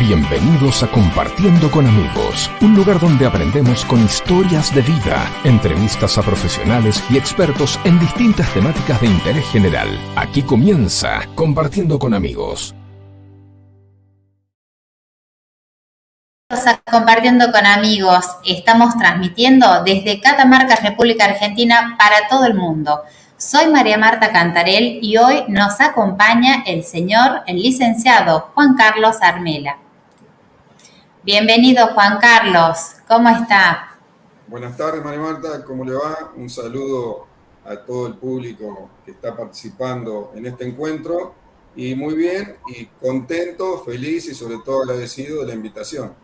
Bienvenidos a Compartiendo con Amigos, un lugar donde aprendemos con historias de vida, entrevistas a profesionales y expertos en distintas temáticas de interés general. Aquí comienza Compartiendo con Amigos. Compartiendo con amigos, estamos transmitiendo desde Catamarca, República Argentina, para todo el mundo. Soy María Marta Cantarel y hoy nos acompaña el señor, el licenciado Juan Carlos Armela. Bienvenido Juan Carlos, ¿cómo está? Buenas tardes María Marta, ¿cómo le va? Un saludo a todo el público que está participando en este encuentro y muy bien y contento, feliz y sobre todo agradecido de la invitación.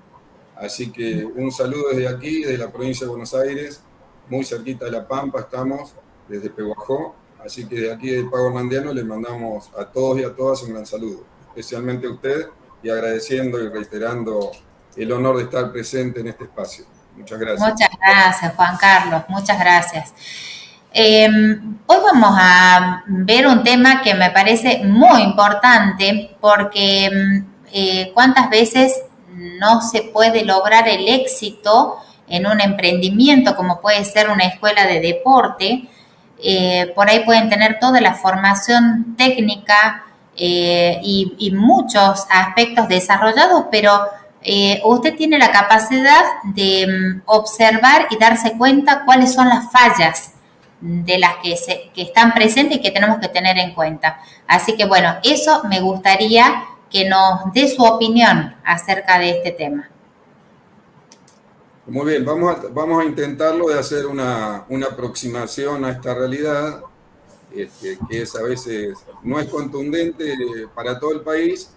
Así que un saludo desde aquí, desde la provincia de Buenos Aires, muy cerquita de La Pampa estamos, desde Peguajó. Así que de aquí de Pago Hernandiano le mandamos a todos y a todas un gran saludo, especialmente a usted y agradeciendo y reiterando el honor de estar presente en este espacio. Muchas gracias. Muchas gracias, Juan Carlos, muchas gracias. Em, hoy vamos a ver un tema que me parece muy importante porque em, eh, cuántas veces no se puede lograr el éxito en un emprendimiento como puede ser una escuela de deporte. Eh, por ahí pueden tener toda la formación técnica eh, y muchos aspectos desarrollados, pero eh, usted tiene la capacidad de mm, observar y darse cuenta cuáles son las fallas de las que, que están presentes y que tenemos que tener en cuenta. Así que bueno, eso me gustaría que nos dé su opinión acerca de este tema. Muy bien, vamos a, vamos a intentarlo de hacer una, una aproximación a esta realidad, este, que es a veces no es contundente para todo el país,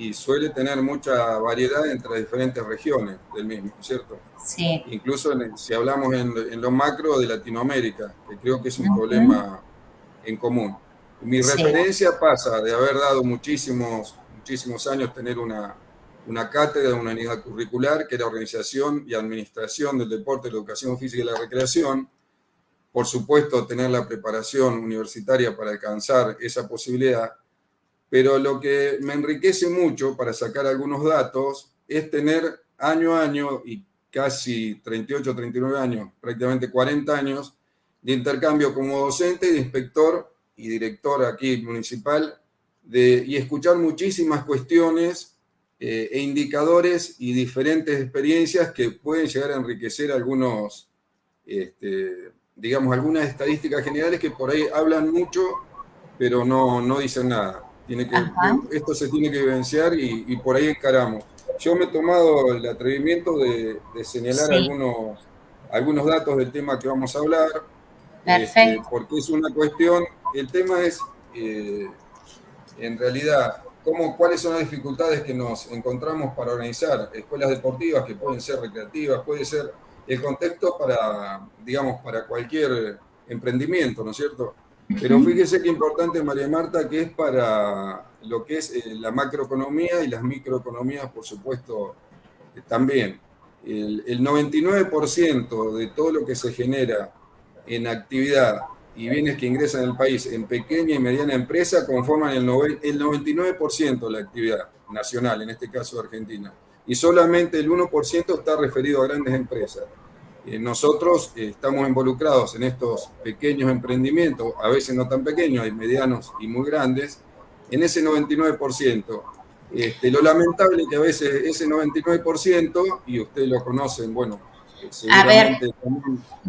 y suele tener mucha variedad entre diferentes regiones del mismo, ¿cierto? Sí. Incluso si hablamos en, lo macro de Latinoamérica, que creo que es un problema en común. Mi referencia pasa de haber dado muchísimos, muchísimos años tener una, una cátedra, una unidad curricular, que era organización y administración del deporte, la educación física y la recreación. Por supuesto, tener la preparación universitaria para alcanzar esa posibilidad pero lo que me enriquece mucho para sacar algunos datos es tener año a año y casi 38, 39 años, prácticamente 40 años de intercambio como docente y inspector y director aquí municipal de, y escuchar muchísimas cuestiones eh, e indicadores y diferentes experiencias que pueden llegar a enriquecer algunos, este, digamos, algunas estadísticas generales que por ahí hablan mucho, pero no, no dicen nada. Tiene que, esto se tiene que vivenciar y, por ahí encaramos. Yo me he tomado el atrevimiento de, señalar algunos, algunos datos del tema que vamos a hablar, este, porque es una cuestión, el tema es, eh, en realidad, cómo, cuáles son las dificultades que nos encontramos para organizar escuelas deportivas que pueden ser recreativas, puede ser el contexto para, digamos, para cualquier emprendimiento, ¿no es cierto? Pero fíjese qué importante, María Marta, que es para lo que es eh, la macroeconomía y las microeconomías, por supuesto, eh, también. El, 99% de todo lo que se genera en actividad y bienes que ingresan al país en pequeña y mediana empresa conforman el, el 99% de la actividad nacional, en este caso Argentina. Y solamente el 1% está referido a grandes empresas. Eh, nosotros eh, estamos involucrados en estos pequeños emprendimientos, a veces no tan pequeños, hay medianos y muy grandes, en ese 99%. Este, lo lamentable es que a veces ese 99%, y ustedes lo conocen, bueno, a ver,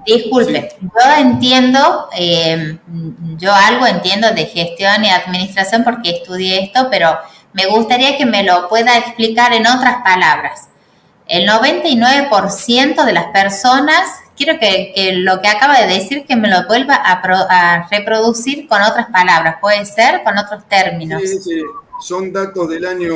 disculpe, yo entiendo, eh, yo algo entiendo de gestión y administración porque estudié esto, pero me gustaría que me lo pueda explicar en otras palabras. El 99% de las personas, quiero que, lo que acaba de decir que me lo vuelva a, reproducir con otras palabras, puede ser con otros términos. Sí, sí, son datos del año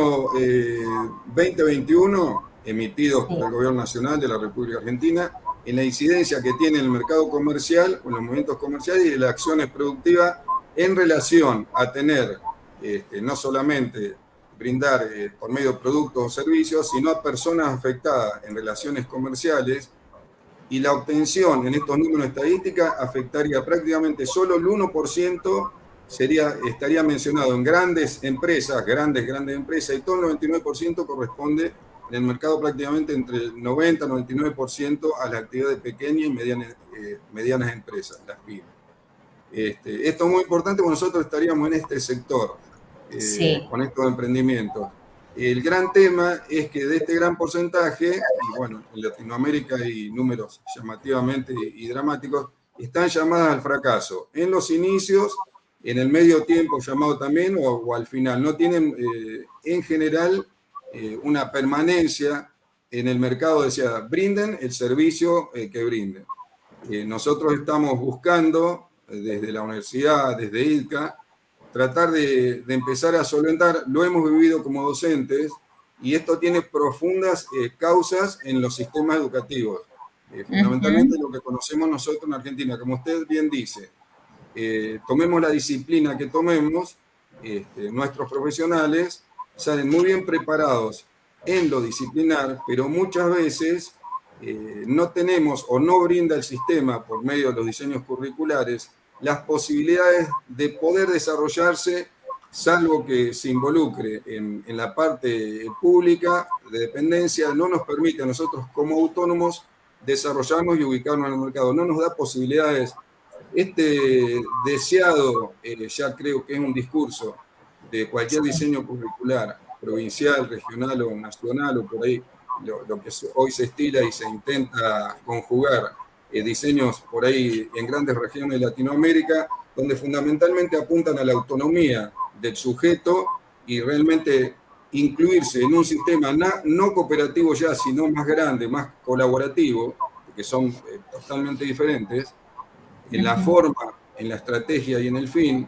2021 eh, emitidos por el Gobierno Nacional de la República Argentina en la incidencia que tiene el mercado comercial, o los movimientos comerciales y las acciones productivas en relación a tener este, no solamente brindar eh, por medio de productos o servicios, sino a personas afectadas en relaciones comerciales y la obtención en estos números estadísticas afectaría prácticamente solo el 1% sería, estaría mencionado en grandes empresas, grandes, grandes empresas, y todo el 99% corresponde en el mercado prácticamente entre el 90 y 99% a las actividades pequeñas y medianas, eh, medianas empresas, las pymes. Este, esto es muy importante porque nosotros estaríamos en este sector, eh, con estos emprendimientos. El gran tema es que de este gran porcentaje, y bueno, en Latinoamérica hay números llamativamente y dramáticos, están llamadas al fracaso. En los inicios, en el medio tiempo llamado también, o, al final. No tienen eh, en general eh, una permanencia en el mercado, decía, brinden el servicio eh, que brinden. nosotros estamos buscando, desde la universidad, desde IDCA, tratar de, empezar a solventar, lo hemos vivido como docentes, y esto tiene profundas causas en los sistemas educativos. fundamentalmente lo que conocemos nosotros en Argentina, como usted bien dice, eh, tomemos la disciplina que tomemos, este, nuestros profesionales salen muy bien preparados en lo disciplinar, pero muchas veces eh, no tenemos o no brinda el sistema por medio de los diseños curriculares las posibilidades de poder desarrollarse salvo que se involucre en, la parte pública de dependencia, no nos permite a nosotros como autónomos desarrollarnos y ubicarnos en el mercado. No nos da posibilidades este deseado, eh, ya creo que es un discurso de cualquier diseño curricular, provincial, regional o nacional, o por ahí lo, que hoy se estila y se intenta conjugar, eh, diseños por ahí en grandes regiones de Latinoamérica, donde fundamentalmente apuntan a la autonomía del sujeto y realmente incluirse en un sistema no cooperativo ya, sino más grande, más colaborativo, que son eh, totalmente diferentes, en la forma, en la estrategia y en el fin,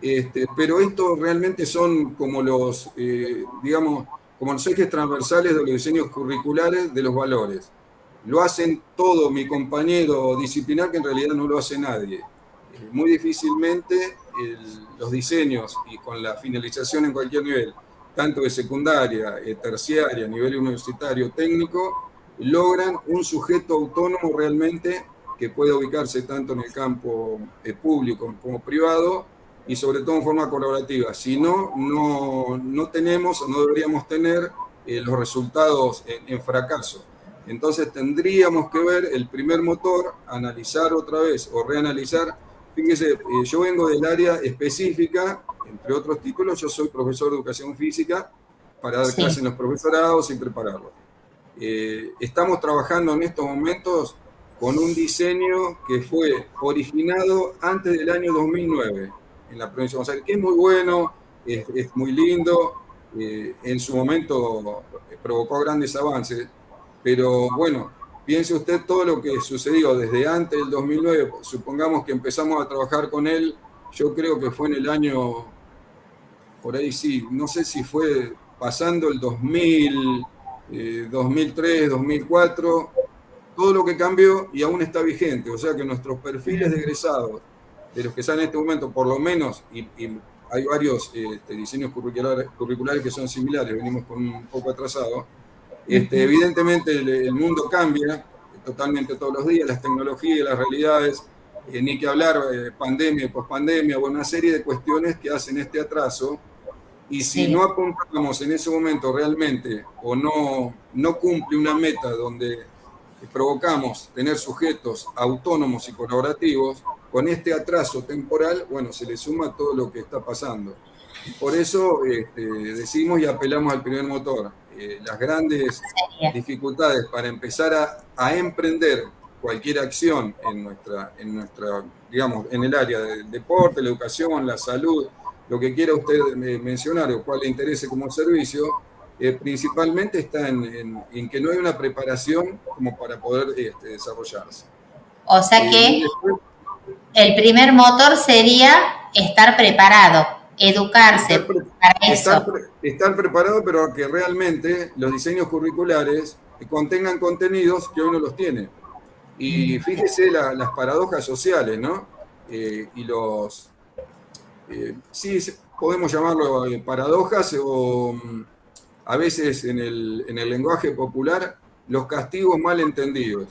este, pero estos realmente son como los, eh, digamos, como los ejes transversales de los diseños curriculares de los valores. Lo hacen todo mi compañero disciplinar que en realidad no lo hace nadie. Eh, muy difícilmente los diseños y con la finalización en cualquier nivel, tanto de secundaria, eh, terciaria, nivel universitario, técnico, logran un sujeto autónomo realmente que puede ubicarse tanto en el campo eh, público como privado y sobre todo en forma colaborativa. Si no, no, no tenemos no deberíamos tener los resultados en, fracaso. Entonces tendríamos que ver el primer motor, analizar otra vez o reanalizar. Fíjese, eh, yo vengo del área específica, entre otros títulos, yo soy profesor de educación física para dar clases en los profesorados y prepararlos. estamos trabajando en estos momentos con un diseño que fue originado antes del año 2009 en la provincia de Buenos Aires, que es muy bueno, es, muy lindo, eh, en su momento provocó grandes avances, pero bueno, piense usted todo lo que sucedió desde antes del 2009, supongamos que empezamos a trabajar con él, yo creo que fue en el año, por ahí sí, no sé si fue pasando el 2000, 2003, 2004, todo lo que cambió y aún está vigente. O sea que nuestros perfiles de egresados, de los que están en este momento, por lo menos, y, hay varios este, diseños curriculares, curriculares, que son similares, venimos con un poco atrasados. Este, evidentemente el, mundo cambia totalmente todos los días, las tecnologías, las realidades, eh, ni que hablar eh, pandemia, pospandemia, o una serie de cuestiones que hacen este atraso. Y si no apuntamos en ese momento realmente o no, no cumple una meta donde provocamos tener sujetos autónomos y colaborativos, con este atraso temporal, bueno, se le suma todo lo que está pasando. Por eso este, decimos y apelamos al primer motor. Eh, las grandes dificultades para empezar a, a, emprender cualquier acción en nuestra, en nuestra, digamos, en el área del deporte, la educación, la salud, lo que quiera usted mencionar o cuál le interese como servicio, eh, principalmente está en, que no hay una preparación como para poder este, desarrollarse. O sea que el primer motor sería estar preparado, educarse estar para eso. Estar, preparado, pero que realmente los diseños curriculares contengan contenidos que uno los tiene. Y fíjese las paradojas sociales, ¿no? Eh, y los... Eh, sí, podemos llamarlo paradojas o mm, a veces en el, lenguaje popular, los castigos mal entendidos.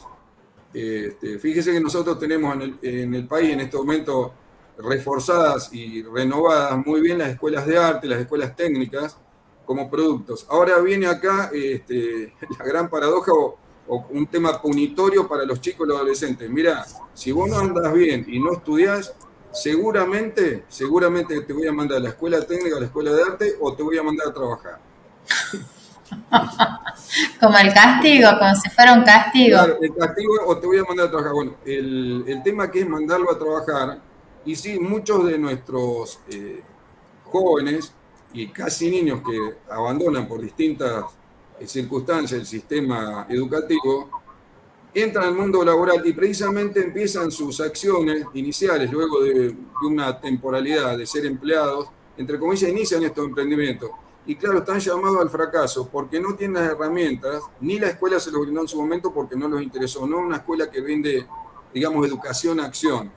Este, fíjese que nosotros tenemos en el, país en este momento reforzadas y renovadas muy bien las escuelas de arte, las escuelas técnicas como productos. Ahora viene acá este, la gran paradoja o, un tema punitorio para los chicos y los adolescentes. Mira, si vos no andas bien y no estudias, seguramente, seguramente te voy a mandar a la escuela técnica, a la escuela de arte o te voy a mandar a trabajar. como el castigo, como si fuera un castigo. Claro, el castigo o te voy a mandar a trabajar. Bueno, el, el tema que es mandarlo a trabajar, y sí, muchos de nuestros eh, jóvenes y casi niños que abandonan por distintas eh, circunstancias el sistema educativo, entran al mundo laboral y precisamente empiezan sus acciones iniciales, luego de, una temporalidad de ser empleados, entre comillas, inician estos emprendimientos. Y claro, están llamados al fracaso porque no tienen las herramientas, ni la escuela se los brindó en su momento porque no los interesó, no una escuela que brinde, digamos, educación acción.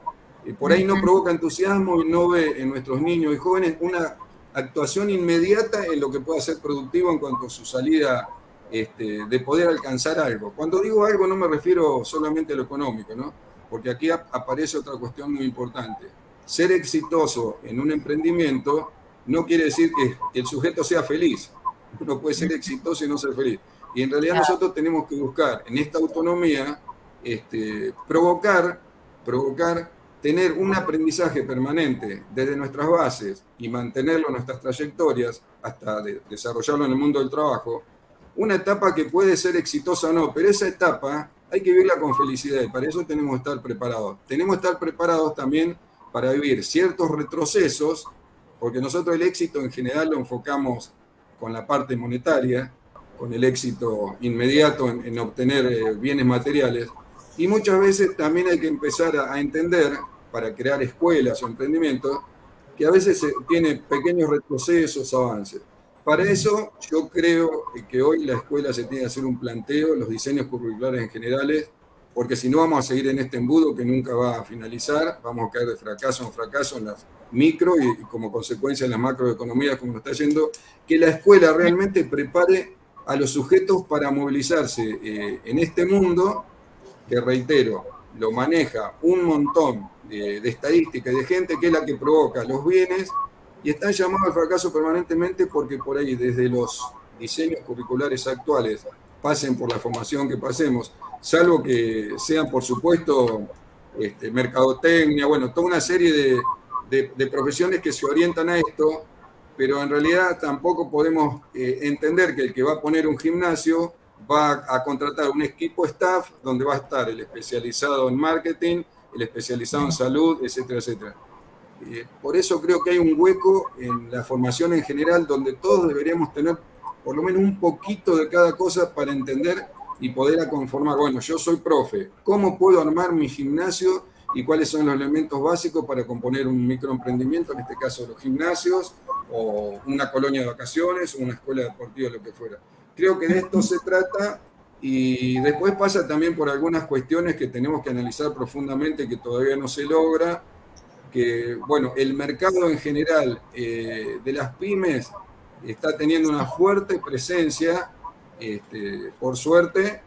Y por ahí no provoca entusiasmo y no ve en nuestros niños y jóvenes una actuación inmediata en lo que pueda ser productivo en cuanto a su salida este, de poder alcanzar algo. Cuando digo algo no me refiero solamente a lo económico, ¿no? porque aquí aparece otra cuestión muy importante. Ser exitoso en un emprendimiento no quiere decir que el sujeto sea feliz. Uno puede ser exitoso y no ser feliz. Y en realidad nosotros tenemos que buscar en esta autonomía este, provocar, provocar tener un aprendizaje permanente desde nuestras bases y mantenerlo en nuestras trayectorias hasta desarrollarlo en el mundo del trabajo, una etapa que puede ser exitosa o no, pero esa etapa hay que vivirla con felicidad y para eso tenemos que estar preparados. Tenemos que estar preparados también para vivir ciertos retrocesos, porque nosotros el éxito en general lo enfocamos con la parte monetaria, con el éxito inmediato en, obtener eh, bienes materiales, y muchas veces también hay que empezar a entender para crear escuelas o emprendimientos, que a veces tiene pequeños retrocesos, avances. Para eso yo creo que hoy la escuela se tiene que hacer un planteo, los diseños curriculares en generales, porque si no vamos a seguir en este embudo que nunca va a finalizar, vamos a caer de fracaso en fracaso en las micro y, como consecuencia en las macroeconomías como nos está yendo, que la escuela realmente prepare a los sujetos para movilizarse eh, en este mundo, que reitero, lo maneja un montón de, estadística y de gente que es la que provoca los bienes y están llamados al fracaso permanentemente porque por ahí desde los diseños curriculares actuales pasen por la formación que pasemos, salvo que sean por supuesto este, mercadotecnia, bueno, toda una serie de, profesiones que se orientan a esto, pero en realidad tampoco podemos eh, entender que el que va a poner un gimnasio va a contratar un equipo staff donde va a estar el especializado en marketing, el especializado en salud, etcétera, etcétera. Eh, por eso creo que hay un hueco en la formación en general donde todos deberíamos tener por lo menos un poquito de cada cosa para entender y poder conformar, bueno, yo soy profe, ¿cómo puedo armar mi gimnasio y cuáles son los elementos básicos para componer un microemprendimiento, en este caso los gimnasios, o una colonia de vacaciones, o una escuela deportiva, lo que fuera? Creo que de esto se trata y después pasa también por algunas cuestiones que tenemos que analizar profundamente que todavía no se logra, que bueno, el mercado en general eh, de las pymes está teniendo una fuerte presencia, este, por suerte,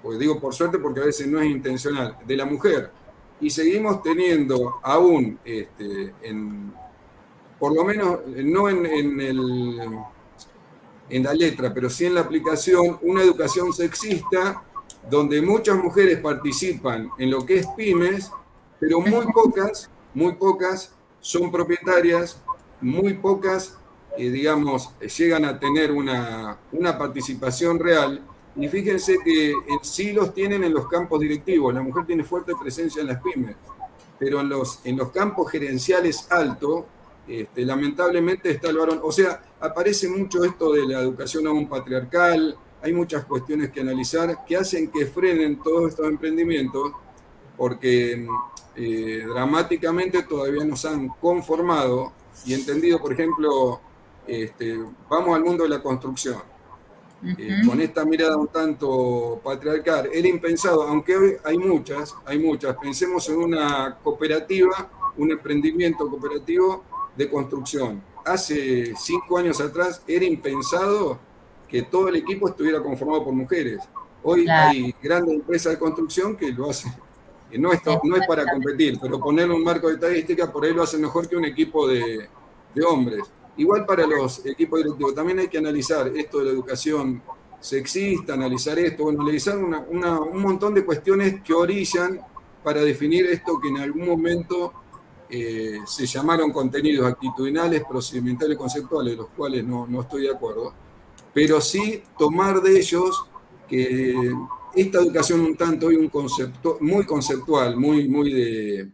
pues digo por suerte porque a veces no es intencional, de la mujer. Y seguimos teniendo aún, este, en, por lo menos no en el en la letra, pero sí en la aplicación, una educación sexista donde muchas mujeres participan en lo que es pymes, pero muy pocas, muy pocas son propietarias, muy pocas, eh, digamos, llegan a tener una, una participación real. Y fíjense que sí los tienen en los campos directivos, la mujer tiene fuerte presencia en las pymes, pero en los, en los campos gerenciales altos, este, lamentablemente está el varón. O sea, aparece mucho esto de la educación aún patriarcal, hay muchas cuestiones que analizar que hacen que frenen todos estos emprendimientos porque eh, dramáticamente todavía nos han conformado y entendido, por ejemplo, este, vamos al mundo de la construcción. Eh, con esta mirada un tanto patriarcal, era impensado, aunque hoy hay muchas, hay muchas, pensemos en una cooperativa, un emprendimiento cooperativo de construcción. Hace cinco años atrás era impensado que todo el equipo estuviera conformado por mujeres. Hoy hay grandes empresas de construcción que lo hacen no, es, no es para competir, pero poner un marco de estadística por ahí lo hace mejor que un equipo de, de hombres. Igual para los equipos directivos, también hay que analizar esto de la educación sexista, analizar esto, bueno, analizar un montón de cuestiones que orillan para definir esto que en algún momento eh, se llamaron contenidos actitudinales, procedimentales, conceptuales, los cuales no, no estoy de acuerdo, pero sí tomar de ellos que esta educación un tanto hoy un concepto muy conceptual, muy, muy de,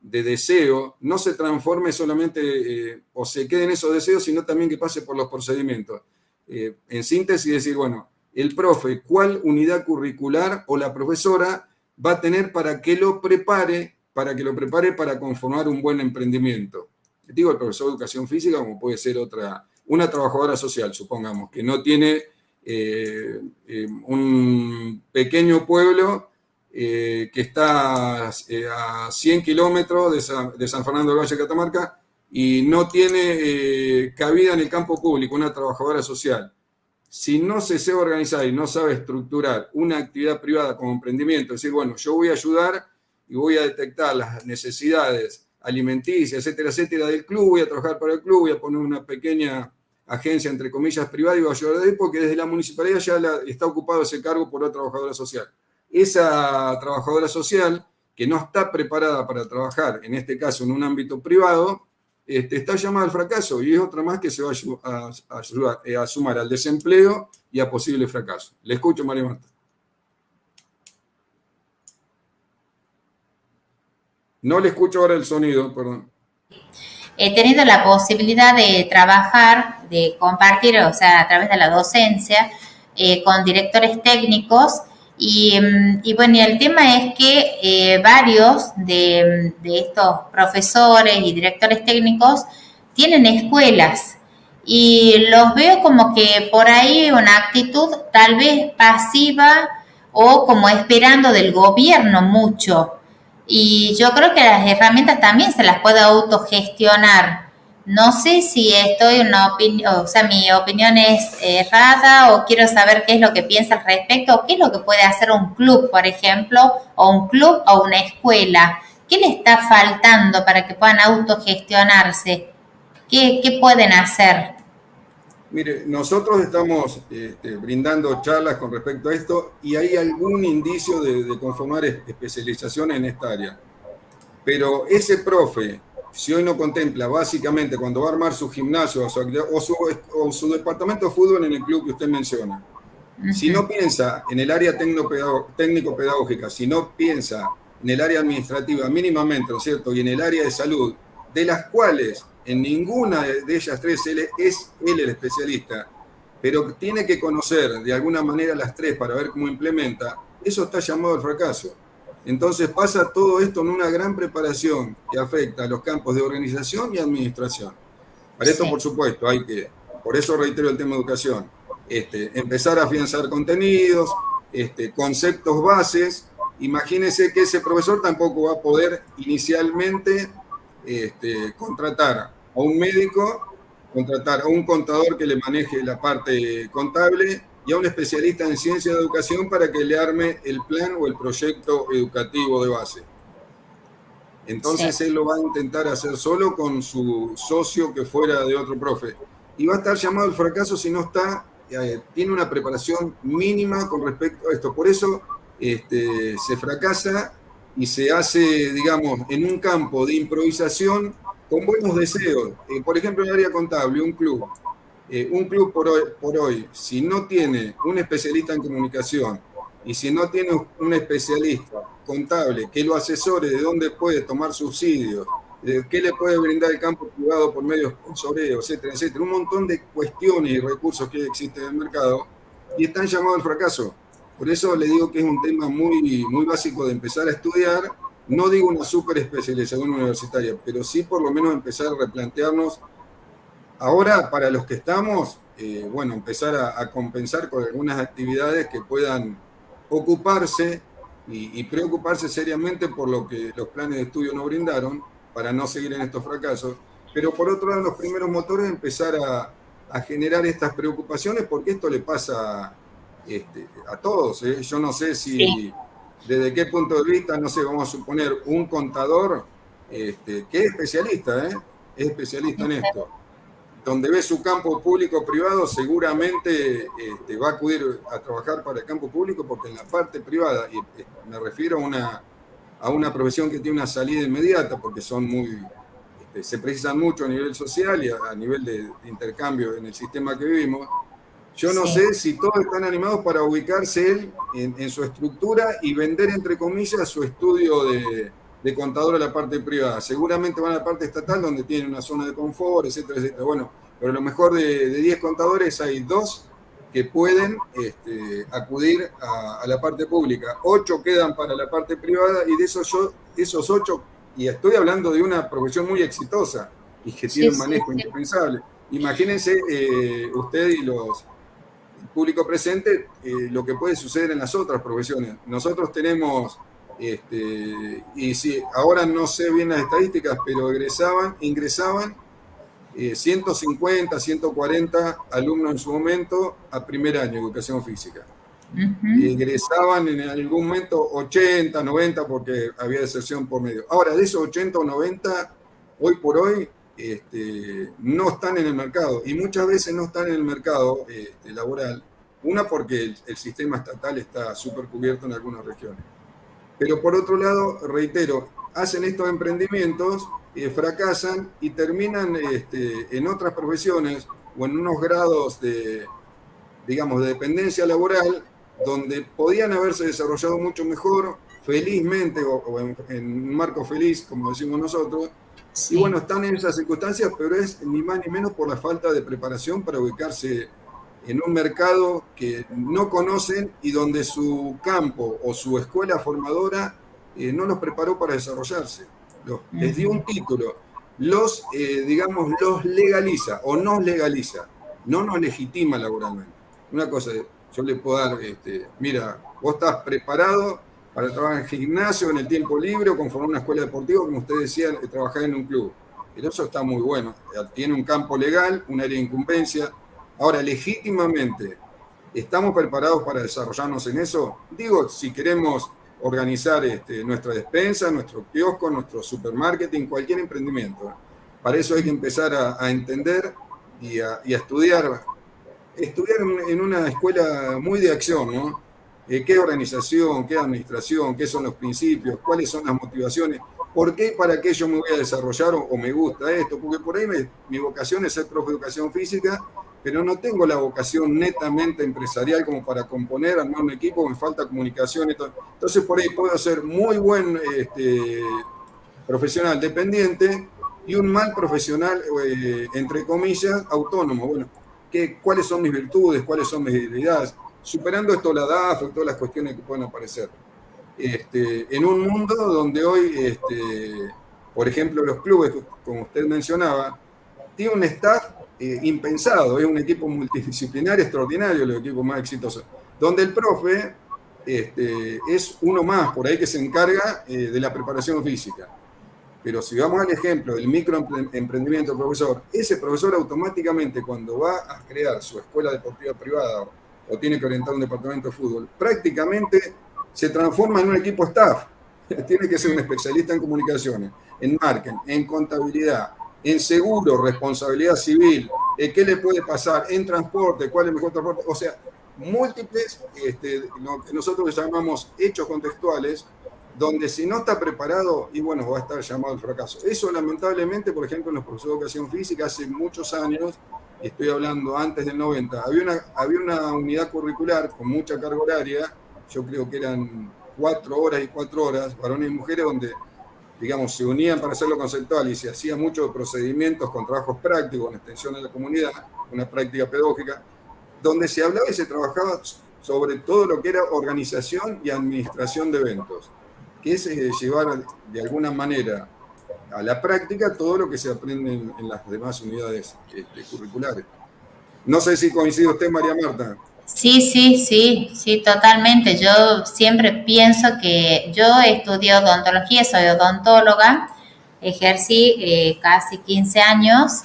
de deseo, no se transforme solamente eh, o se quede en esos deseos, sino también que pase por los procedimientos. Eh, en síntesis, decir, bueno, el profe, ¿cuál unidad curricular o la profesora va a tener para que lo prepare, para que lo prepare para conformar un buen emprendimiento? Digo, el profesor de educación física, como puede ser otra, una trabajadora social, supongamos, que no tiene eh, eh, un pequeño pueblo que está a 100 kilómetros de San, de San Fernando del Valle de Catamarca y no tiene cabida en el campo público, una trabajadora social si no se sabe organizar y no sabe estructurar una actividad privada como emprendimiento, es decir, bueno, yo voy a ayudar y voy a detectar las necesidades alimenticias, etcétera, etcétera, del club, voy a trabajar para el club, voy a poner una pequeña agencia, entre comillas, privada y voy a ayudar él porque desde la municipalidad ya está ocupado ese cargo por otra trabajadora social. Esa trabajadora social que no está preparada para trabajar, en este caso en un ámbito privado, este, está llamada al fracaso y es otra más que se va a, eh, a, sumar al desempleo y a posible fracaso. Le escucho, María Marta. No le escucho ahora el sonido, perdón. He tenido la posibilidad de trabajar, de compartir, o sea, a través de la docencia, eh, con directores técnicos Mm, y, bueno, y el tema es que eh, varios de, estos profesores y directores técnicos tienen escuelas y los veo como que por ahí una actitud tal vez pasiva o como esperando del gobierno mucho. Y yo creo que las herramientas también se las puede autogestionar no sé si estoy una opinión, o sea, mi opinión es errada o quiero saber qué es lo que piensa al respecto o qué es lo que puede hacer un club, por ejemplo, o un club o una escuela. ¿Qué le está faltando para que puedan autogestionarse? ¿Qué, qué pueden hacer? Mire, nosotros estamos este, brindando charlas con respecto a esto y hay algún indicio de, de conformar especialización en esta área. Pero ese profe si hoy no contempla básicamente cuando va a armar su gimnasio o su, departamento de fútbol en el club que usted menciona, si no piensa en el área técnico-pedagógica, si no piensa en el área administrativa mínimamente, ¿no es cierto? Y en el área de salud, de las cuales en ninguna de ellas tres él es él el especialista, pero tiene que conocer de alguna manera las tres para ver cómo implementa, eso está llamado al fracaso. Entonces pasa todo esto en una gran preparación que afecta a los campos de organización y administración. Para esto, por supuesto, hay que, por eso reitero el tema de educación, este, empezar a afianzar contenidos, este, conceptos bases. Imagínense que ese profesor tampoco va a poder inicialmente este, contratar a un médico, contratar a un contador que le maneje la parte contable y a un especialista en ciencia de educación para que le arme el plan o el proyecto educativo de base. Entonces él lo va a intentar hacer solo con su socio que fuera de otro profe. Y va a estar llamado al fracaso si no está, eh, tiene una preparación mínima con respecto a esto. Por eso este, se fracasa y se hace, digamos, en un campo de improvisación con buenos deseos. Eh, por ejemplo, en el área contable, un club eh, un club por hoy, por hoy, si no tiene un especialista en comunicación y si no tiene un especialista contable que lo asesore de dónde puede tomar subsidios, de qué le puede brindar el campo privado por medios sponsoreos, etcétera, etcétera, un montón de cuestiones y recursos que existen en el mercado y están llamados al fracaso. Por eso le digo que es un tema muy, muy básico de empezar a estudiar. No digo una super especialización universitaria, pero sí por lo menos empezar a replantearnos Ahora, para los que estamos, eh, bueno, empezar a, compensar con algunas actividades que puedan ocuparse y, preocuparse seriamente por lo que los planes de estudio no brindaron para no seguir en estos fracasos. Pero por otro lado, los primeros motores empezar a, generar estas preocupaciones porque esto le pasa este, a todos. ¿eh? Yo no sé si, desde qué punto de vista, no sé, vamos a suponer un contador este, que es especialista, ¿eh? es especialista en esto, donde ve su campo público-privado, seguramente este, va a acudir a trabajar para el campo público porque en la parte privada, y eh, me refiero a una, a una profesión que tiene una salida inmediata porque son muy, este, se precisan mucho a nivel social y a, nivel de intercambio en el sistema que vivimos, yo no sé si todos están animados para ubicarse él en, su estructura y vender, entre comillas, su estudio de, contador a la parte privada. Seguramente van a la parte estatal donde tienen una zona de confort, etcétera, etcétera. Bueno, pero a lo mejor de 10 contadores hay dos que pueden este, acudir a, la parte pública. Ocho quedan para la parte privada y de esos, yo, esos ocho, y estoy hablando de una profesión muy exitosa y que tiene un manejo indispensable. Imagínense eh, usted y los público presente eh, lo que puede suceder en las otras profesiones. Nosotros tenemos, este, y si ahora no sé bien las estadísticas, pero egresaban, ingresaban 150, eh, 140 alumnos en su momento a primer año de educación física. y egresaban en algún momento 80, 90 porque había deserción por medio. Ahora, de esos 80 o 90, hoy por hoy este, no están en el mercado y muchas veces no están en el mercado este, laboral. Una porque el, sistema estatal está súper cubierto en algunas regiones. Pero por otro lado, reitero, hacen estos emprendimientos, eh, fracasan y terminan este, en otras profesiones o en unos grados de, digamos, de dependencia laboral donde podían haberse desarrollado mucho mejor, felizmente, o, en, en, un marco feliz, como decimos nosotros, y bueno, están en esas circunstancias, pero es ni más ni menos por la falta de preparación para ubicarse en un mercado que no conocen y donde su campo o su escuela formadora eh, no los preparó para desarrollarse. les dio un título, los, eh, digamos, los legaliza o nos legaliza, no nos legitima laboralmente. Una cosa, yo le puedo dar, este, mira, vos estás preparado para trabajar en gimnasio, en el tiempo libre o conformar una escuela deportiva, como usted decía, trabajar en un club. Pero eso está muy bueno. Tiene un campo legal, un área de incumbencia. Ahora, legítimamente, ¿estamos preparados para desarrollarnos en eso? Digo, si queremos organizar este, nuestra despensa, nuestro kiosco, nuestro supermarketing, cualquier emprendimiento. Para eso hay que empezar a, entender y a, estudiar. Estudiar en una escuela muy de acción, ¿no? Eh, qué organización, qué administración, qué son los principios, cuáles son las motivaciones, por qué, para qué yo me voy a desarrollar o, me gusta esto, porque por ahí mi vocación es ser profe de educación física, pero no tengo la vocación netamente empresarial como para componer, armar un equipo, me falta comunicación. Entonces por ahí puedo ser muy buen este, profesional dependiente y un mal profesional, eh, entre comillas, autónomo. Bueno, ¿qué, ¿cuáles son mis virtudes? ¿Cuáles son mis debilidades? Superando esto la DAF y todas las cuestiones que pueden aparecer. Este, en un mundo donde hoy, este, por ejemplo, los clubes, como usted mencionaba, tienen un staff eh, impensado, es un equipo multidisciplinario extraordinario, el equipo más exitoso, donde el profe este, es uno más, por ahí que se encarga eh, de la preparación física. Pero si vamos al ejemplo del microemprendimiento profesor, ese profesor automáticamente cuando va a crear su escuela deportiva privada o tiene que orientar un departamento de fútbol, prácticamente se transforma en un equipo staff. tiene que ser un especialista en comunicaciones, en marketing, en contabilidad, en seguro, responsabilidad civil, eh, qué le puede pasar en transporte, cuál es el mejor transporte, o sea, múltiples, este, nosotros llamamos hechos contextuales, donde si no está preparado, y bueno, va a estar llamado al fracaso. Eso lamentablemente, por ejemplo, en los profesores de educación física hace muchos años estoy hablando antes del 90, había una, había una unidad curricular con mucha carga horaria, yo creo que eran cuatro horas y cuatro horas, varones y mujeres, donde, digamos, se unían para hacerlo conceptual y se hacía muchos procedimientos con trabajos prácticos, en extensión de la comunidad, una práctica pedagógica, donde se hablaba y se trabajaba sobre todo lo que era organización y administración de eventos, que es llevar de alguna manera a la práctica todo lo que se aprende en, las demás unidades este, curriculares. No sé si coincide usted, María Marta. Sí, sí, sí, sí, totalmente. Yo siempre pienso que yo estudio odontología, soy odontóloga, ejercí eh, casi 15 años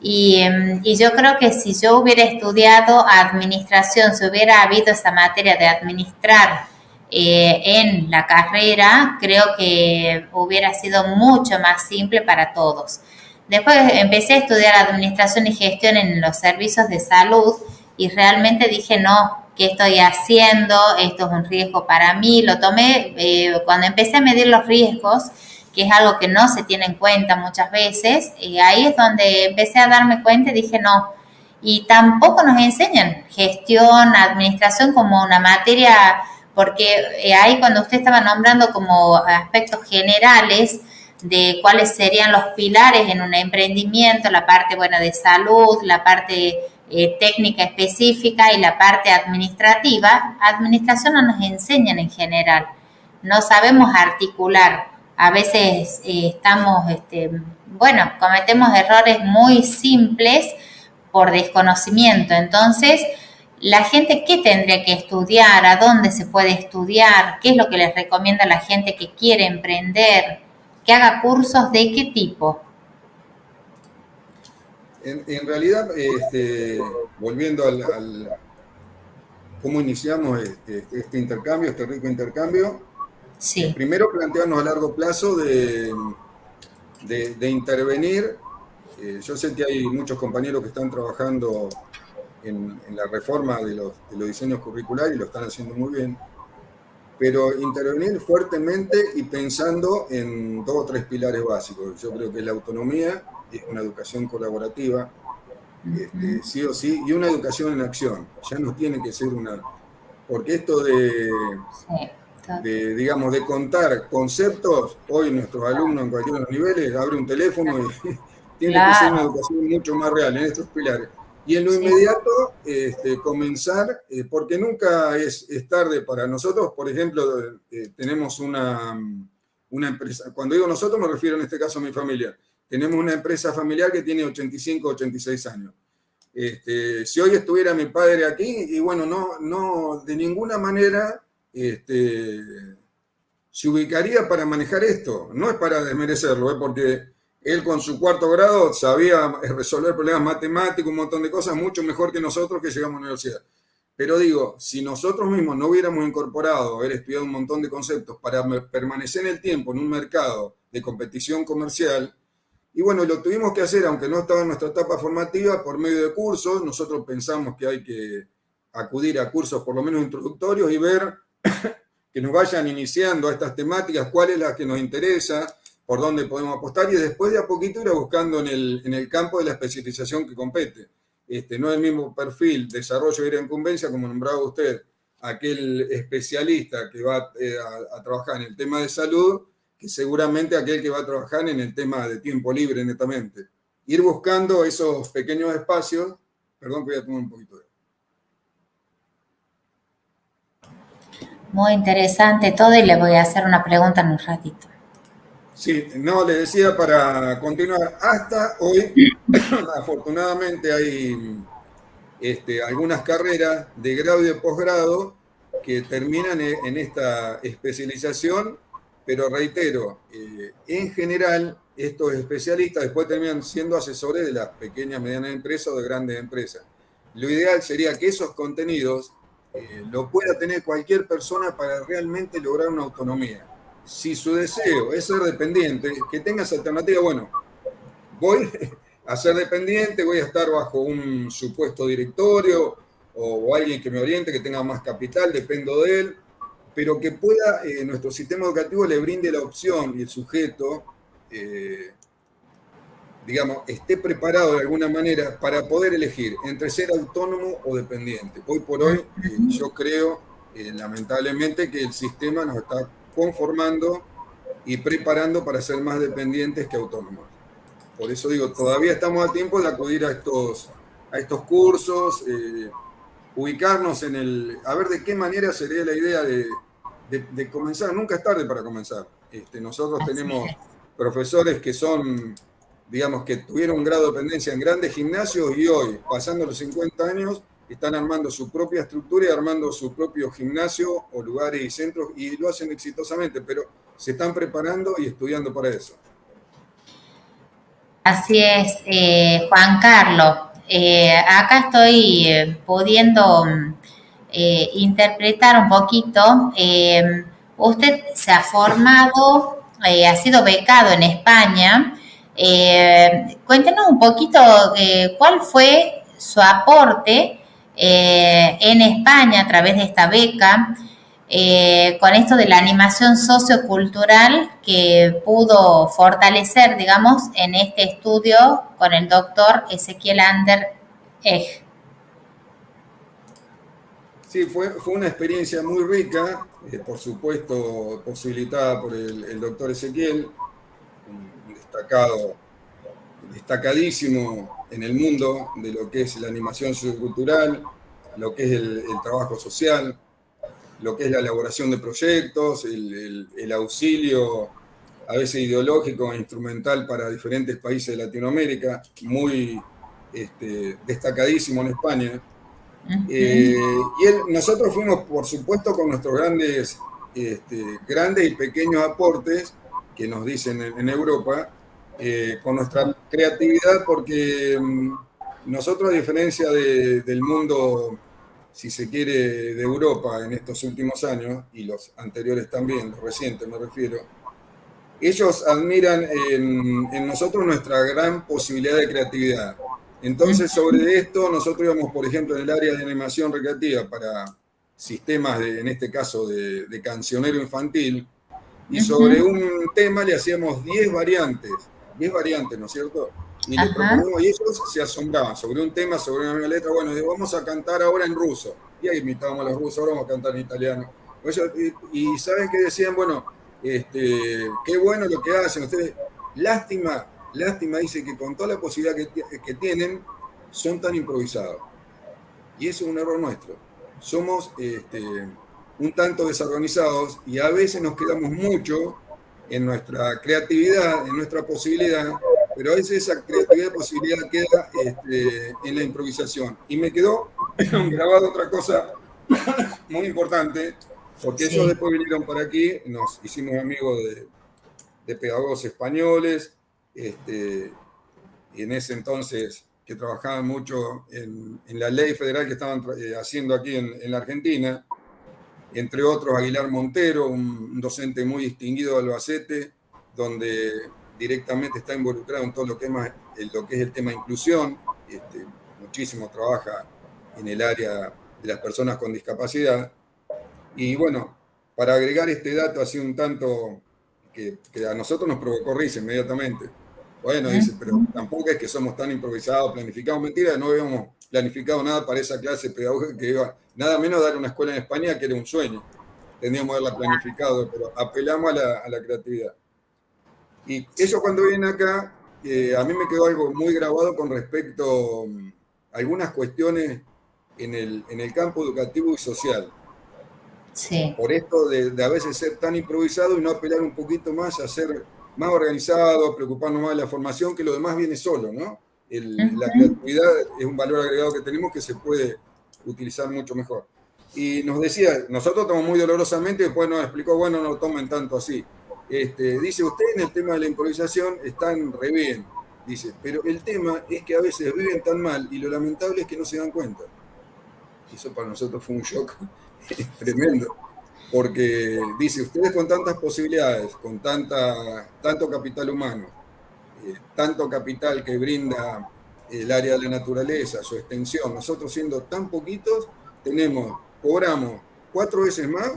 y, em, y, yo creo que si yo hubiera estudiado administración, si hubiera habido esa materia de administrar eh, en la carrera, creo que hubiera sido mucho más simple para todos. Después empecé a estudiar administración y gestión en los servicios de salud y realmente dije, no, ¿qué estoy haciendo? Esto es un riesgo para mí. Lo tomé eh, cuando empecé a medir los riesgos, que es algo que no se tiene en cuenta muchas veces, y ahí es donde empecé a darme cuenta y dije, no, y tampoco nos enseñan gestión, administración como una materia, porque eh, ahí cuando usted estaba nombrando como aspectos generales de cuáles serían los pilares en un emprendimiento, la parte buena de salud, la parte eh, técnica específica y la parte administrativa, administración no nos enseñan en general, no sabemos articular, a veces eh, estamos, este, bueno, cometemos errores muy simples, por desconocimiento. Entonces, la gente, ¿qué tendría que estudiar? ¿A dónde se puede estudiar? ¿Qué es lo que les recomienda a la gente que quiere emprender? ¿Que haga cursos de qué tipo? En, realidad, este, volviendo al, cómo iniciamos este, este, intercambio, este rico intercambio, sí. primero plantearnos a largo plazo de, de intervenir eh, yo sé que hay muchos compañeros que están trabajando en, la reforma de los, diseños curriculares y lo están haciendo muy bien, pero intervenir fuertemente y pensando en dos o tres pilares básicos. Yo creo que la autonomía, es una educación colaborativa, este, sí o sí, y una educación en acción. Ya no tiene que ser una... Porque esto de, de, digamos, de contar conceptos, hoy nuestros alumnos en cualquiera de los niveles abren un teléfono y tiene que ser una educación mucho más real en estos pilares. Y en lo inmediato, este, comenzar, eh, porque nunca es, tarde para nosotros. Por ejemplo, eh, tenemos una, una empresa, cuando digo nosotros me refiero en este caso a mi familia. Tenemos una empresa familiar que tiene 85, 86 años. Este, si hoy estuviera mi padre aquí, y bueno, no, no de ninguna manera este, se ubicaría para manejar esto. No es para desmerecerlo, ¿eh? porque él con su cuarto grado sabía resolver problemas matemáticos, un montón de cosas, mucho mejor que nosotros que llegamos a la universidad. Pero digo, si nosotros mismos no hubiéramos incorporado, haber estudiado un montón de conceptos para permanecer en el tiempo en un mercado de competición comercial, y bueno, lo tuvimos que hacer, aunque no estaba en nuestra etapa formativa, por medio de cursos. Nosotros pensamos que hay que acudir a cursos por lo menos introductorios y ver que nos vayan iniciando a estas temáticas, cuál es la que nos interesa, por dónde podemos apostar y después de a poquito ir buscando en el, en el campo de la especialización que compete. Este, no es el mismo perfil, desarrollo y incumbencia, como nombraba usted, aquel especialista que va eh, a, trabajar en el tema de salud, que seguramente aquel que va a trabajar en el tema de tiempo libre netamente. Ir buscando esos pequeños espacios, perdón que voy a tomar un poquito de... Muy interesante todo y le voy a hacer una pregunta en un ratito. Sí, no, le decía para continuar, hasta hoy, afortunadamente hay este, algunas carreras de grado y de posgrado que terminan en esta especialización, pero reitero, eh, en general estos especialistas después terminan siendo asesores de las pequeñas, medianas empresas o de grandes empresas. Lo ideal sería que esos contenidos eh, lo pueda tener cualquier persona para realmente lograr una autonomía si su deseo es ser dependiente, que tengas alternativa, bueno, voy a ser dependiente, voy a estar bajo un supuesto directorio o, alguien que me oriente, que tenga más capital, dependo de él, pero que pueda, eh, nuestro sistema educativo le brinde la opción y el sujeto, eh, digamos, esté preparado de alguna manera para poder elegir entre ser autónomo o dependiente. Hoy por hoy, eh, yo creo, lamentablemente, que el sistema nos está conformando y preparando para ser más dependientes que autónomos. Por eso digo, todavía estamos a tiempo de acudir a estos, a estos cursos, eh, ubicarnos en el... a ver de qué manera sería la idea de, de, comenzar. Nunca es tarde para comenzar. Este, nosotros tenemos profesores que son, digamos, que tuvieron un grado de dependencia en grandes gimnasios y hoy, pasando los 50 años, están armando su propia estructura y armando su propio gimnasio o lugares y centros y lo hacen exitosamente, pero se están preparando y estudiando para eso. Así es, eh, Juan Carlos. Eh, acá estoy eh, pudiendo eh, interpretar un poquito. Usted se ha formado, ha sido becado en España. cuéntenos un poquito cuál fue su aporte en España a través de esta beca. con esto de la animación sociocultural que pudo fortalecer, digamos, en este estudio con el doctor Ezequiel Ander Egg. Sí, fue, fue una experiencia muy rica, eh, por supuesto posibilitada por el, doctor Ezequiel, un destacado, destacadísimo en el mundo de lo que es la animación sociocultural, lo que es el, trabajo social, lo que es la elaboración de proyectos, el, auxilio a veces ideológico e instrumental para diferentes países de Latinoamérica, muy este, destacadísimo en España. Eh, y nosotros fuimos, por supuesto, con nuestros grandes, este, grandes y pequeños aportes que nos dicen en, Europa, eh, con nuestra creatividad, porque mm, nosotros, a diferencia del mundo, si se quiere, de Europa en estos últimos años, y los anteriores también, los recientes me refiero, ellos admiran en nosotros nuestra gran posibilidad de creatividad. Entonces, sobre esto, nosotros íbamos, por ejemplo, en el área de animación recreativa para sistemas, de, en este caso, de, cancionero infantil, y sobre un tema le hacíamos 10 variantes, 10 variantes, ¿no es cierto? Y le proponemos, y ellos se asombraban sobre un tema, sobre una letra, bueno, vamos a cantar ahora en ruso. Y ahí imitábamos a los rusos, ahora vamos a cantar en italiano. y, saben que decían, bueno, este, qué bueno lo que hacen ustedes. Lástima Lástima dice que con toda la posibilidad que, tienen, son tan improvisados. Y eso es un error nuestro. Somos este, un tanto desorganizados y a veces nos quedamos mucho en nuestra creatividad, en nuestra posibilidad, pero a veces esa creatividad y posibilidad queda este, en la improvisación. Y me quedó grabado otra cosa muy importante, porque ellos después vinieron para aquí, nos hicimos amigos de, de pedagogos españoles, este, y en ese entonces que trabajaban mucho en, la ley federal que estaban eh, haciendo aquí en, la Argentina, entre otros Aguilar Montero, un, docente muy distinguido de Albacete, donde directamente está involucrado en todo lo que es, lo que es el tema inclusión, este, muchísimo trabaja en el área de las personas con discapacidad. Y bueno, para agregar este dato así un tanto que a nosotros nos provocó risa inmediatamente, bueno, dice, pero tampoco es que somos tan improvisados, planificados. Mentira, no habíamos planificado nada para esa clase pedagógica que iba, nada menos dar una escuela en España, que era un sueño. Teníamos que haberla planificado, pero apelamos a la, creatividad. Y eso cuando viene acá, eh, a mí me quedó algo muy grabado con respecto mm, a algunas cuestiones en el, en el campo educativo y social. Sí. Por esto de, de, a veces ser tan improvisado y no apelar un poquito más a ser más organizado, preocuparnos más de la formación, que lo demás viene solo, ¿no? La creatividad es un valor agregado que tenemos que se puede utilizar mucho mejor. Y nos decía, nosotros tomamos muy dolorosamente, después nos explicó, bueno, no tomen tanto así. Este, dice, usted en el tema de la improvisación están re bien, dice, pero el tema es que a veces viven tan mal y lo lamentable es que no se dan cuenta. Eso para nosotros fue un shock tremendo porque dice, ustedes con tantas posibilidades, con tanta, tanto capital humano, eh, tanto capital que brinda el área de la naturaleza, su extensión, nosotros siendo tan poquitos, tenemos, cobramos cuatro veces más,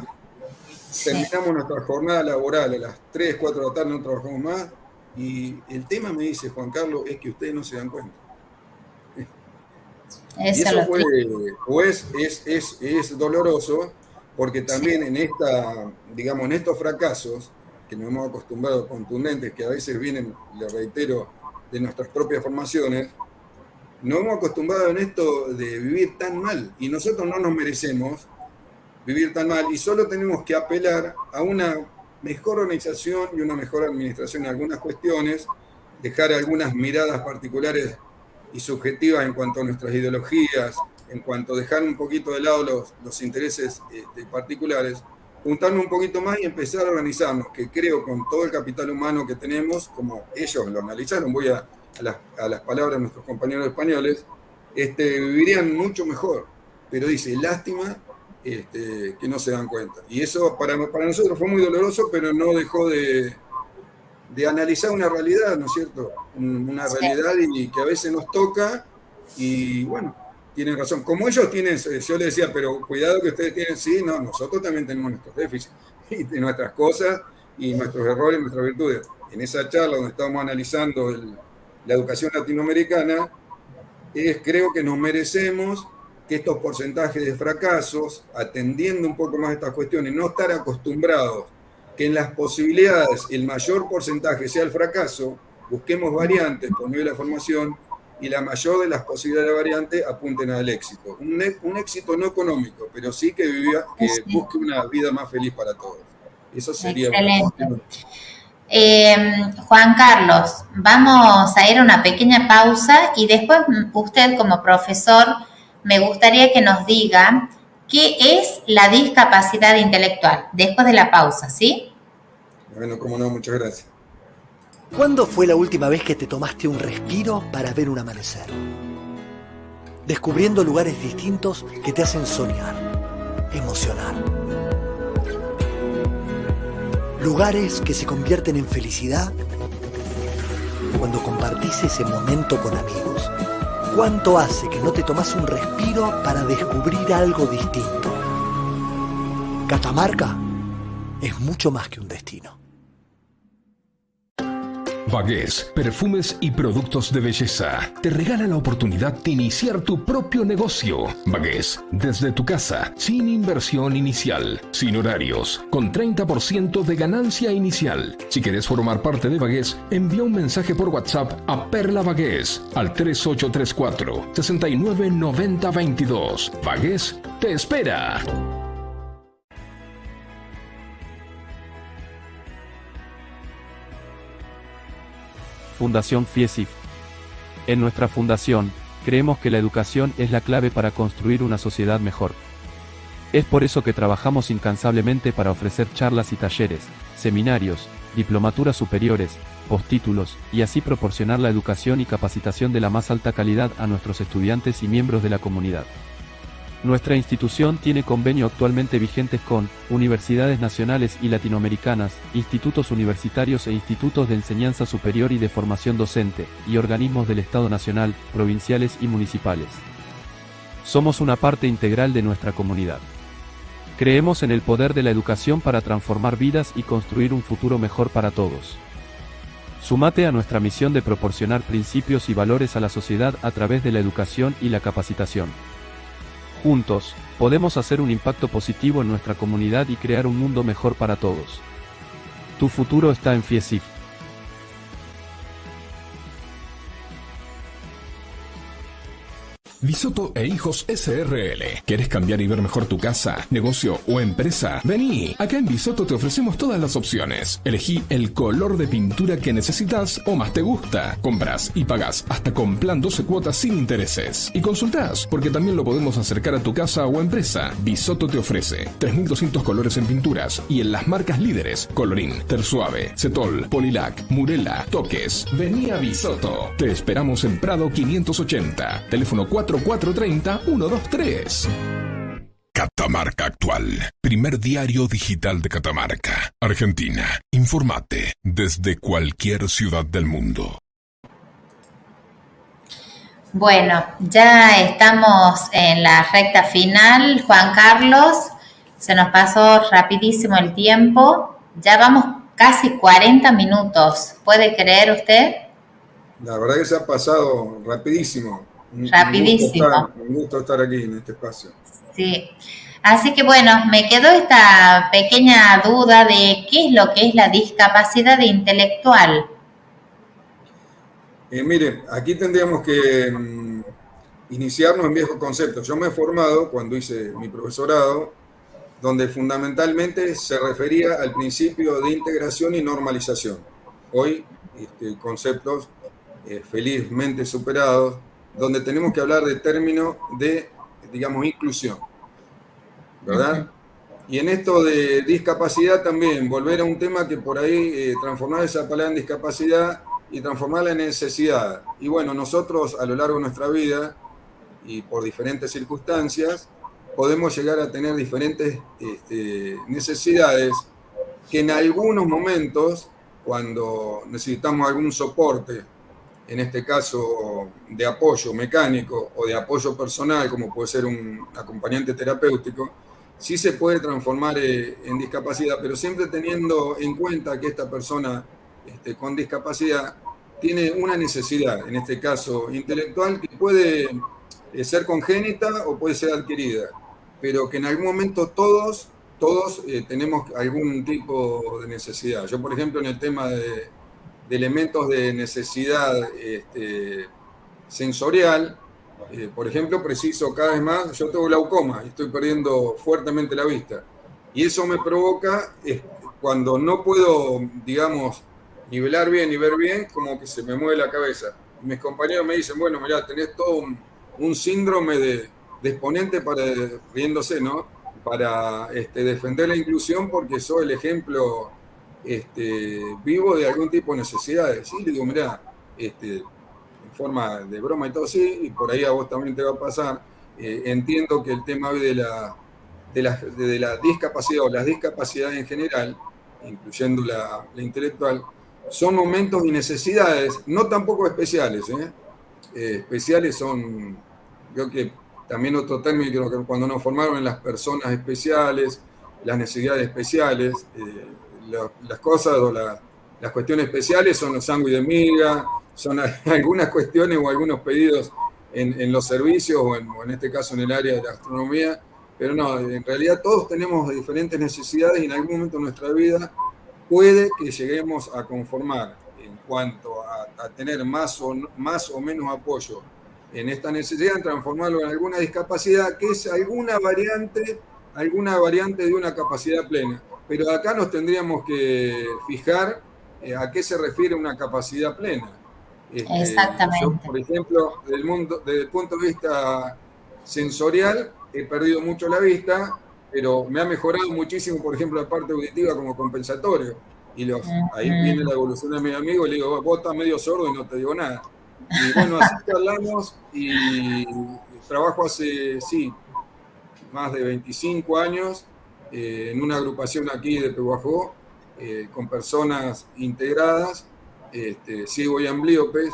terminamos nuestra jornada laboral a las 3, 4 de la tarde, no trabajamos más, y el tema, me dice Juan Carlos, es que ustedes no se dan cuenta. y eso fue, o es, es, es doloroso, porque también en, esta, digamos, en estos fracasos que nos hemos acostumbrado contundentes, que a veces vienen, le reitero, de nuestras propias formaciones, nos hemos acostumbrado en esto de vivir tan mal y nosotros no nos merecemos vivir tan mal y solo tenemos que apelar a una mejor organización y una mejor administración en algunas cuestiones, dejar algunas miradas particulares y subjetivas en cuanto a nuestras ideologías, en cuanto a dejar un poquito de lado los, los intereses este, particulares, juntarnos un poquito más y empezar a organizarnos, que creo con todo el capital humano que tenemos, como ellos lo analizaron, voy a, a, las, palabras de nuestros compañeros españoles, este, vivirían mucho mejor. Pero dice, lástima este, que no se dan cuenta. Y eso para, para nosotros fue muy doloroso, pero no dejó de, de analizar una realidad, ¿no es cierto? Una realidad y que a veces nos toca y bueno, tienen razón. Como ellos tienen, yo les decía, pero cuidado que ustedes tienen, sí, no, nosotros también tenemos nuestros déficits y nuestras cosas y nuestros errores, nuestras virtudes. En esa charla donde estamos analizando la educación latinoamericana, es, creo que nos merecemos que estos porcentajes de fracasos, atendiendo un poco más estas cuestiones, no estar acostumbrados que en las posibilidades el mayor porcentaje sea el fracaso, busquemos variantes por medio de la formación y la mayor de las posibilidades de variante apunten al éxito. Un, un éxito no económico, pero sí que, viva, que busque una vida más feliz para todos. Eso sería... Excelente. Eh, Juan Carlos, vamos a ir a una pequeña pausa y después usted como profesor me gustaría que nos diga qué es la discapacidad intelectual después de la pausa, ¿sí? Bueno, como no, muchas gracias. ¿Cuándo fue la última vez que te tomaste un respiro para ver un amanecer? Descubriendo lugares distintos que te hacen soñar, emocionar. Lugares que se convierten en felicidad cuando compartís ese momento con amigos. ¿Cuánto hace que no te tomas un respiro para descubrir algo distinto? Catamarca es mucho más que un destino. Vagués, perfumes y productos de belleza. Te regala la oportunidad de iniciar tu propio negocio. Vagués, desde tu casa, sin inversión inicial, sin horarios, con 30% de ganancia inicial. Si quieres formar parte de Vagués, envía un mensaje por WhatsApp a Perla Vagués al 3834 699022. Vagués te espera. Fundación FIESIF. En nuestra fundación, creemos que la educación es la clave para construir una sociedad mejor. Es por eso que trabajamos incansablemente para ofrecer charlas y talleres, seminarios, diplomaturas superiores, postítulos, y así proporcionar la educación y capacitación de la más alta calidad a nuestros estudiantes y miembros de la comunidad. Nuestra institución tiene convenio actualmente vigentes con universidades nacionales y latinoamericanas, institutos universitarios e institutos de enseñanza superior y de formación docente, y organismos del Estado nacional, provinciales y municipales. Somos una parte integral de nuestra comunidad. Creemos en el poder de la educación para transformar vidas y construir un futuro mejor para todos. Sumate a nuestra misión de proporcionar principios y valores a la sociedad a través de la educación y la capacitación. Juntos, podemos hacer un impacto positivo en nuestra comunidad y crear un mundo mejor para todos. Tu futuro está en FIESIF. Bisoto e Hijos SRL. ¿Quieres cambiar y ver mejor tu casa, negocio o empresa? Vení, acá en Bisoto te ofrecemos todas las opciones. Elegí el color de pintura que necesitas o más te gusta. Compras y pagas hasta con plan 12 cuotas sin intereses. Y consultás, porque también lo podemos acercar a tu casa o empresa. Bisoto te ofrece 3200 colores en pinturas y en las marcas líderes Colorín, Tersuave, Cetol, Polilac, Murela, Toques. Vení a Bisoto. Te esperamos en Prado 580. Teléfono 4 4430-123. Catamarca Actual, primer diario digital de Catamarca, Argentina. Informate desde cualquier ciudad del mundo. Bueno, ya estamos en la recta final, Juan Carlos. Se nos pasó rapidísimo el tiempo. Ya vamos casi 40 minutos. ¿Puede creer usted? La verdad que se ha pasado rapidísimo. Rapidísimo. Un gusto, estar, aquí en este espacio. Sí. Así que bueno, me quedó esta pequeña duda de qué es lo que es la discapacidad intelectual. Eh, mire, aquí tendríamos que mm, iniciarnos en viejos conceptos. Yo me he formado cuando hice mi profesorado, donde fundamentalmente se refería al principio de integración y normalización. Hoy, este, conceptos eh, felizmente superados, donde tenemos que hablar de términos de, digamos, inclusión, ¿verdad? Y en esto de discapacidad también, volver a un tema que por ahí eh, transformar esa palabra en discapacidad y transformarla en necesidad. Y bueno, nosotros a lo largo de nuestra vida y por diferentes circunstancias, podemos llegar a tener diferentes este, necesidades que en algunos momentos, cuando necesitamos algún soporte, en este caso de apoyo mecánico o de apoyo personal, como puede ser un acompañante terapéutico, sí se puede transformar eh, en discapacidad, pero siempre teniendo en cuenta que esta persona este, con discapacidad tiene una necesidad, en este caso intelectual, que puede eh, ser congénita o puede ser adquirida, pero que en algún momento todos, todos eh, tenemos algún tipo de necesidad. Yo, por ejemplo, en el tema de, elementos de necesidad este, sensorial, eh, por ejemplo, preciso cada vez más, yo tengo glaucoma y estoy perdiendo fuertemente la vista. Y eso me provoca, cuando no puedo, digamos, nivelar bien y ver bien, como que se me mueve la cabeza. Mis compañeros me dicen, bueno, mira, tenés todo un, síndrome de, exponente para, riéndose, ¿no? Para este, defender la inclusión porque soy el ejemplo este, vivo de algún tipo de necesidades. Sí, le digo, mira, este, forma de broma y todo así, y por ahí a vos también te va a pasar. Eh, entiendo que el tema de la, de la, de la, discapacidad o las discapacidades en general, incluyendo la, intelectual, son momentos y necesidades, no tampoco especiales. ¿eh? Eh, especiales son, creo que también otro término, que cuando nos formaron en las personas especiales, las necesidades especiales, las cosas o las cuestiones especiales son los sándwiches de miga, son algunas cuestiones o algunos pedidos en, los servicios o en, este caso en el área de la astronomía, pero no, en realidad todos tenemos diferentes necesidades y en algún momento de nuestra vida puede que lleguemos a conformar en cuanto a, tener más o, más o menos apoyo en esta necesidad, transformarlo en alguna discapacidad que es alguna variante, alguna variante de una capacidad plena. Pero acá nos tendríamos que fijar eh, a qué se refiere una capacidad plena. Este, Exactamente. por ejemplo, del mundo, desde el punto de vista sensorial, he perdido mucho la vista, pero me ha mejorado muchísimo, por ejemplo, la parte auditiva como compensatorio. Y los, ahí viene la evolución de mi amigo y le digo, vos estás medio sordo y no te digo nada. Y bueno, así que hablamos y trabajo hace, sí, más de 25 años eh, en una agrupación aquí de Pehuajó, eh, con personas integradas este, ciego y amblíopes,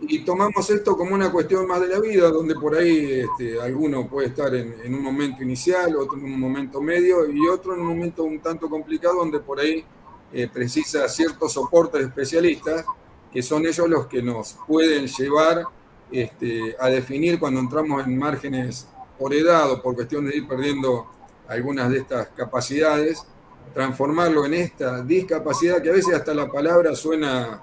y tomamos esto como una cuestión más de la vida, donde por ahí este, alguno puede estar en, un momento inicial, otro en un momento medio y otro en un momento un tanto complicado, donde por ahí eh, precisa ciertos soportes especialistas, que son ellos los que nos pueden llevar este, a definir cuando entramos en márgenes por edad o por cuestión de ir perdiendo algunas de estas capacidades, transformarlo en esta discapacidad, que a veces hasta la palabra suena,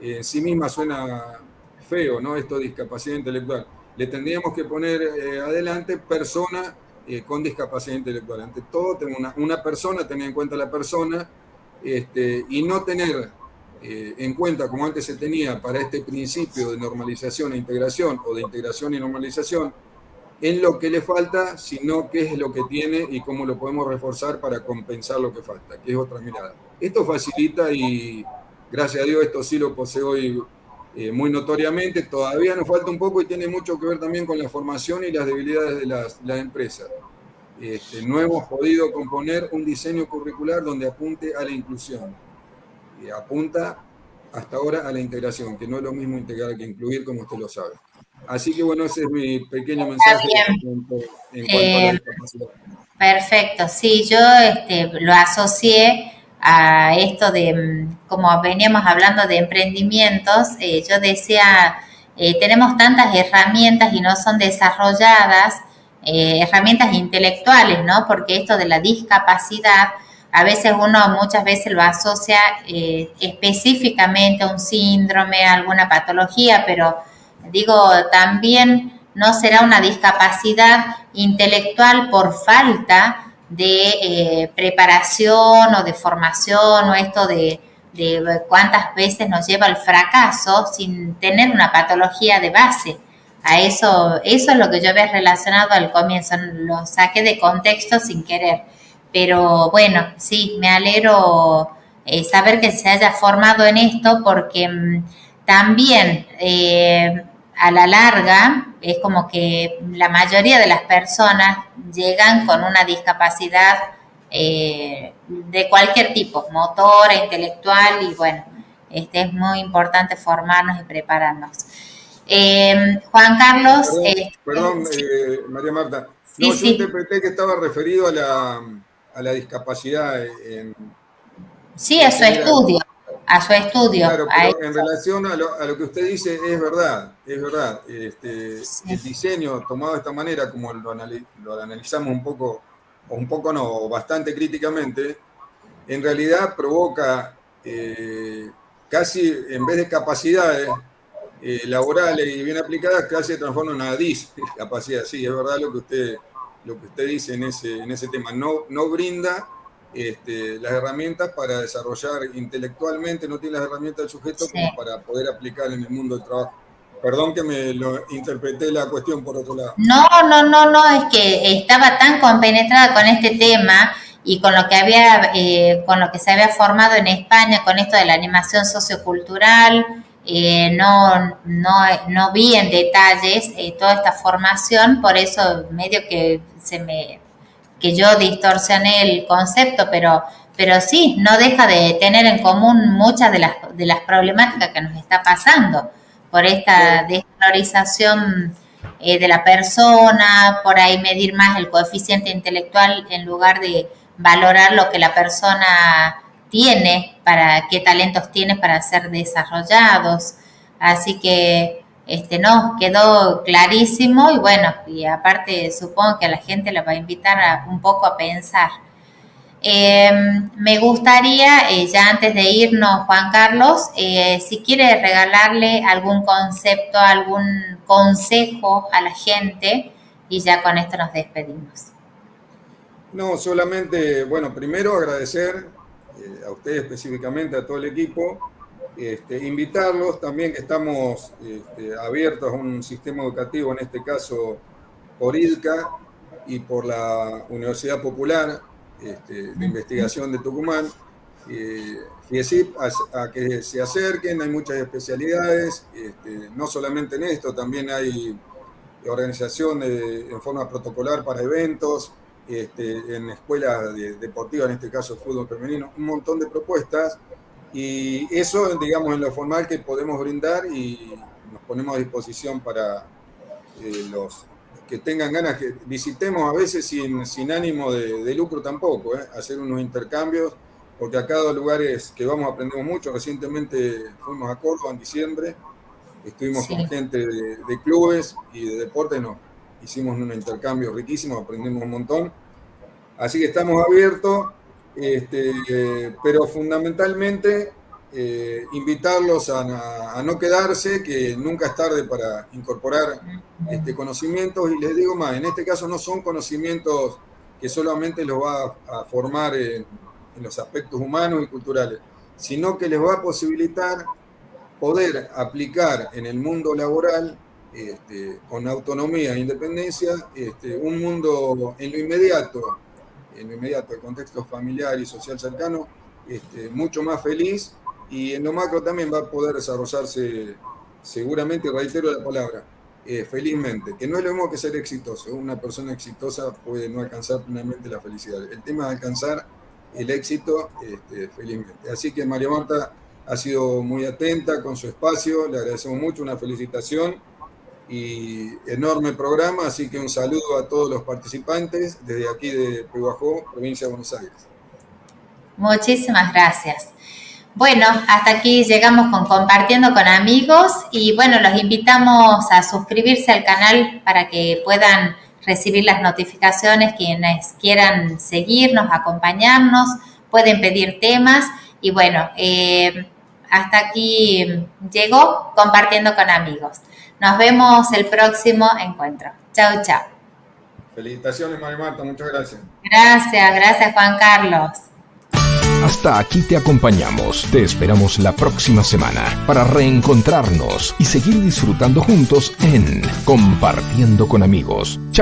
eh, en sí misma suena feo, ¿no? Esto discapacidad intelectual. Le tendríamos que poner eh, adelante persona eh, con discapacidad intelectual. Ante todo, una, una, persona, tener en cuenta la persona, este, y no tener en cuenta, como antes se tenía para este principio de normalización e integración, o de integración y normalización, en lo que le falta, sino qué es lo que tiene y cómo lo podemos reforzar para compensar lo que falta, que es otra mirada. Esto facilita y gracias a Dios esto sí lo posee hoy eh, muy notoriamente. Todavía nos falta un poco y tiene mucho que ver también con la formación y las debilidades de las, empresas. Este, no hemos podido componer un diseño curricular donde apunte a la inclusión. Y apunta hasta ahora a la integración, que no es lo mismo integrar que incluir, como usted lo sabe. Así que bueno, ese es mi pequeño mensaje en cuanto, a la eh. Perfecto, sí, yo este, lo asocié a esto de, mm, como veníamos hablando de emprendimientos, eh, yo decía, eh, tenemos tantas herramientas y no son desarrolladas, herramientas intelectuales, ¿no? Porque esto de la discapacidad, a veces uno muchas veces lo asocia específicamente a un síndrome, a alguna patología, pero Digo, también no será una discapacidad intelectual por falta de eh, preparación o de formación o esto de, cuántas veces nos lleva al fracaso sin tener una patología de base. A eso, eso es lo que yo había relacionado al comienzo, lo saqué de contexto sin querer. Pero bueno, sí, me alegro eh, saber que se haya formado en esto porque mm, también eh, a la larga es como que la mayoría de las personas llegan con una discapacidad eh, de cualquier tipo, motora, intelectual y bueno, este es muy importante formarnos y prepararnos. Eh, Juan Carlos. Perdón, eh, María Marta. No, yo interpreté que estaba referido a la, a la discapacidad en, Sí, a su estudio, a su estudio. Claro, pero en relación a lo, a lo, que usted dice, es verdad, es verdad. Este, El diseño tomado de esta manera, como lo, lo analizamos un poco, o un poco no, bastante críticamente, en realidad provoca eh, casi, en vez de capacidades eh, laborales y bien aplicadas, casi se transforma en una discapacidad. Sí, es verdad lo que usted, lo que usted dice en ese, en ese tema. No, no brinda este, las herramientas para desarrollar intelectualmente, no tiene las herramientas del sujeto como para poder aplicar en el mundo del trabajo. Perdón que me lo interpreté la cuestión por otro lado. No, no, no, no, es que estaba tan compenetrada con este tema y con lo que había, eh, con lo que se había formado en España, con esto de la animación sociocultural, eh, no, no, no vi en detalles eh, toda esta formación, por eso medio que se me que yo distorsioné el concepto, pero, pero sí, no deja de tener en común muchas de las, de las problemáticas que nos está pasando por esta desvalorización eh, de la persona, por ahí medir más el coeficiente intelectual en lugar de valorar lo que la persona tiene, para qué talentos tiene para ser desarrollados. Así que este, no, quedó clarísimo y bueno, y aparte supongo que a la gente la va a invitar un poco a pensar. Em, me gustaría, eh, ya antes de irnos, Juan Carlos, eh, si quiere regalarle algún concepto, algún consejo a la gente y ya con esto nos despedimos. No, solamente, bueno, primero agradecer eh, a usted específicamente, a todo el equipo, este, invitarlos. También que estamos este, abiertos a un sistema educativo, en este caso por IDCA y por la Universidad Popular este, de Investigación de Tucumán, eh, FIESIP, a, que se acerquen, hay muchas especialidades, no solamente en esto, también hay organización en forma protocolar para eventos, en escuelas deportivas, en este caso fútbol femenino, un montón de propuestas y eso, digamos, en lo formal que podemos brindar y nos ponemos a disposición para eh, los que tengan ganas, que visitemos a veces sin, sin ánimo de, lucro tampoco, ¿eh? hacer unos intercambios, porque a cada lugares que vamos aprendemos mucho. Recientemente fuimos a Córdoba en diciembre, estuvimos con gente de, de, clubes y de deporte, nos hicimos un intercambio riquísimo, aprendimos un montón. Así que estamos abiertos este, pero fundamentalmente eh, invitarlos a, no quedarse, que nunca es tarde para incorporar este, conocimientos. Y les digo más, en este caso no son conocimientos que solamente los va a, formar en, los aspectos humanos y culturales, sino que les va a posibilitar poder aplicar en el mundo laboral este, con autonomía e independencia este, un mundo en lo inmediato en lo inmediato, el contexto familiar y social cercano, este, mucho más feliz y en lo macro también va a poder desarrollarse seguramente, reitero la palabra, eh, felizmente, que no es lo mismo que ser exitoso. Una persona exitosa puede no alcanzar plenamente la felicidad. El tema es alcanzar el éxito este, felizmente. Así que María Marta ha sido muy atenta con su espacio, le agradecemos mucho, una felicitación y enorme programa, así que un saludo a todos los participantes desde aquí de Pehuajó, provincia de Buenos Aires. Muchísimas gracias. Bueno, hasta aquí llegamos con Compartiendo con Amigos y bueno, los invitamos a suscribirse al canal para que puedan recibir las notificaciones quienes quieran seguirnos, acompañarnos, pueden pedir temas y bueno, eh, hasta aquí llegó Compartiendo con Amigos. Nos vemos el próximo encuentro. Chao, chao. Felicitaciones, María Marta, muchas gracias. Gracias, gracias, Juan Carlos. Hasta aquí te acompañamos. Te esperamos la próxima semana para reencontrarnos y seguir disfrutando juntos en Compartiendo con amigos. Chao.